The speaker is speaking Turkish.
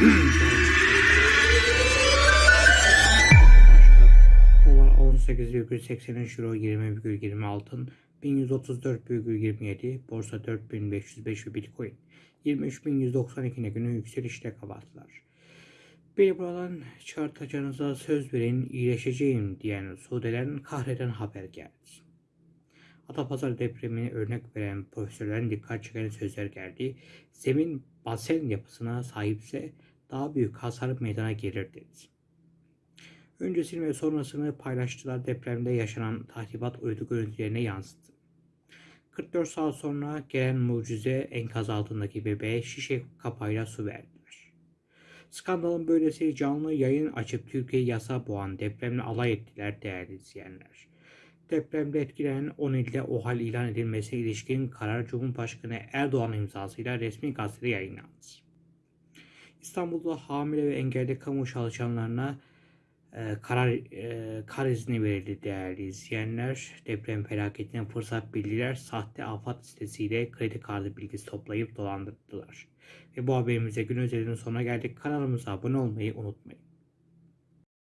Dolar 18,83 euro 20,20 altın 1134,27 borsa 4505 ve bitcoin 23192 günü yükselişte kapattılar. Beni buradan çıkartacağınıza söz verin iyileşeceğim diyen Suudilerin kahreden haber geldi. Atapazarı depremini örnek veren profesörlerin dikkat çeken sözler geldi. Zemin basen yapısına sahipse daha büyük hasar meydana gelir dedi. Öncesini ve sonrasını paylaştılar depremde yaşanan tahribat uydu görüntülerine yansıttı. 44 saat sonra gelen mucize enkaz altındaki bebeğe şişe kapağıyla su verdiler. Skandalın böylesi canlı yayın açıp Türkiye yasa boğan depremle alay ettiler değerli izleyenler. Depremde etkilenen 10 ilde OHAL ilan edilmesine ilişkin karar Cumhurbaşkanı Erdoğan imzasıyla resmi gazetede yayınlandı. İstanbul'da hamile ve engelli kamu çalışanlarına e, karar e, kar izni verildi değerli izleyenler. Deprem felaketine fırsat bildiler. Sahte afat sitesiyle kredi kartı bilgisi toplayıp dolandırdılar. Ve bu haberimize gün özelinin sonuna geldik. Kanalımıza abone olmayı unutmayın.